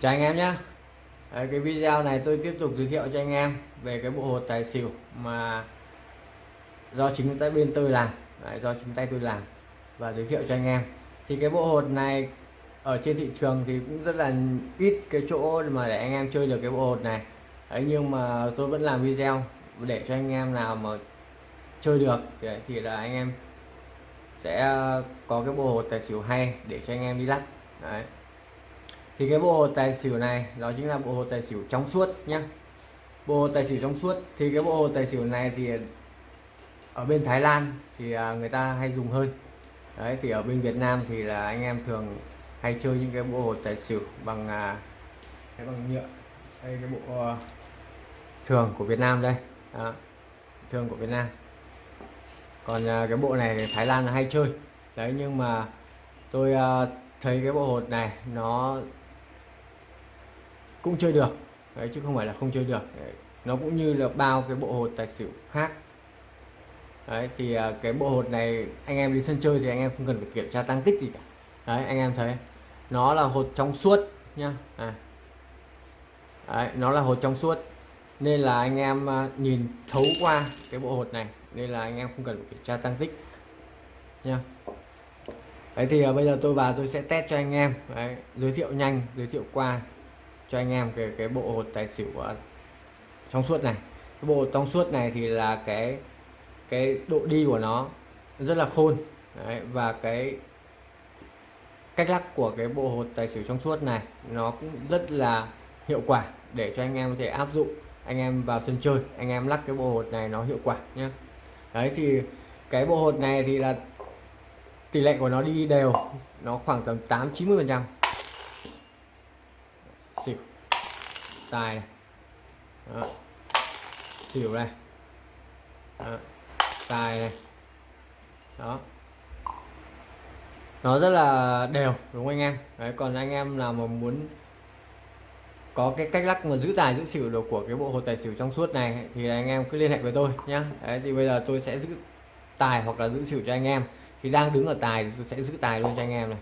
chào anh em nhé. Đấy, cái video này tôi tiếp tục giới thiệu cho anh em về cái bộ hột tài xỉu mà do chính tay bên tôi làm. Đấy, do chính tay tôi làm và giới thiệu cho anh em. Thì cái bộ hột này ở trên thị trường thì cũng rất là ít cái chỗ mà để anh em chơi được cái bộ hột này. Đấy, nhưng mà tôi vẫn làm video để cho anh em nào mà chơi được thì, thì là anh em sẽ có cái bộ hột tài xỉu hay để cho anh em đi lắc. Đấy thì cái bộ hồ tài xỉu này đó chính là bộ hồ tài xỉu trong suốt nhá. Bộ hồ tài xỉu trong suốt thì cái bộ hồ tài xỉu này thì ở bên Thái Lan thì à, người ta hay dùng hơn. Đấy thì ở bên Việt Nam thì là anh em thường hay chơi những cái bộ hồ tài xỉu bằng à, cái bằng nhựa. Đây cái bộ uh, thường của Việt Nam đây. Đó. thường của Việt Nam. Còn uh, cái bộ này thì Thái Lan là hay chơi. Đấy nhưng mà tôi uh, thấy cái bộ hột này nó cũng chơi được. Đấy, chứ không phải là không chơi được. Đấy. nó cũng như là bao cái bộ hột tài xỉu khác. Đấy thì à, cái bộ hột này anh em đi sân chơi thì anh em không cần phải kiểm tra tăng tích gì cả. Đấy anh em thấy nó là hột trong suốt nhá. À. đấy, nó là hột trong suốt. Nên là anh em à, nhìn thấu qua cái bộ hột này nên là anh em không cần phải kiểm tra tăng tích nha đấy thì uh, bây giờ tôi vào tôi sẽ test cho anh em. Đấy, giới thiệu nhanh giới thiệu qua cho anh em cái cái bộ hột tài xỉu à, trong suốt này. Cái bộ trong suốt này thì là cái cái độ đi của nó rất là khôn. Đấy, và cái cách lắc của cái bộ hột tài xỉu trong suốt này nó cũng rất là hiệu quả để cho anh em có thể áp dụng anh em vào sân chơi anh em lắc cái bộ hột này nó hiệu quả nhé đấy thì cái bộ hột này thì là tỷ lệ của nó đi đều nó khoảng tầm 8 90 phần trăm xỉu tài này. Đó. xỉu này. Đó. tài này. Đó. Nó rất là đều, đúng không anh em? Đấy, còn anh em nào mà muốn có cái cách lắc mà giữ tài, giữ xỉu được của cái bộ hồ tài xỉu trong suốt này, thì anh em cứ liên hệ với tôi nhá. Đấy, thì bây giờ tôi sẽ giữ tài hoặc là giữ xỉu cho anh em. Thì đang đứng ở tài thì tôi sẽ giữ tài luôn cho anh em này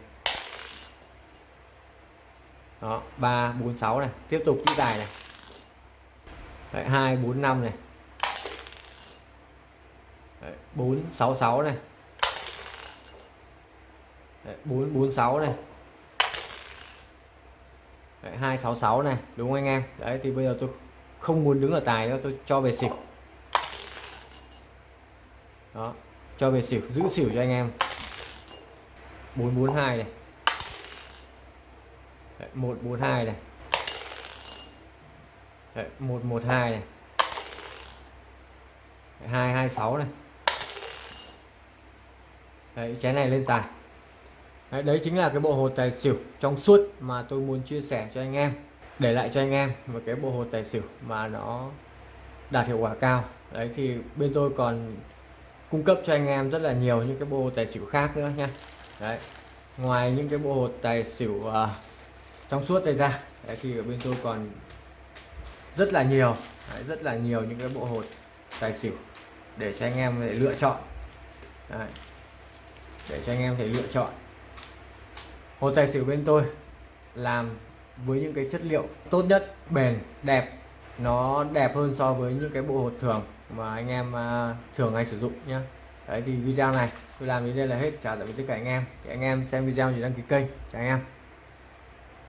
đó ba bốn sáu này. Tiếp tục chữ tài này. Đấy, 2 4 5 này. Đấy, 4 6 6 này. Đấy, 4 4 6 này. Đấy, 2 6 6 này đúng không anh em? Đấy thì bây giờ tôi không muốn đứng ở tài nữa tôi cho về xỉu. Đó cho về xỉu giữ xỉu cho anh em. 442 này. Đấy, 142 này. Đấy, 112 này. Đấy, 226 này. Đấy chén này lên tài. Đấy, đấy chính là cái bộ hồ tài xỉu trong suốt mà tôi muốn chia sẻ cho anh em để lại cho anh em một cái bộ hồ tài xỉu mà nó đạt hiệu quả cao. Đấy thì bên tôi còn cung cấp cho anh em rất là nhiều những cái bộ tài xỉu khác nữa nha đấy ngoài những cái bộ hồ tài xỉu uh, trong suốt đây ra. Đấy, thì ở bên tôi còn rất là nhiều đấy, rất là nhiều những cái bộ hột tài xỉu để cho anh em để lựa chọn. Đấy. để cho anh em thể lựa chọn. Hột tài xỉu bên tôi làm với những cái chất liệu tốt nhất bền đẹp. Nó đẹp hơn so với những cái bộ hột thường mà anh em à, thường hay sử dụng nhé đấy thì video này tôi làm đến đây là hết. Chào tạm biệt tất cả anh em. Thì anh em xem video thì đăng ký kênh chào anh em.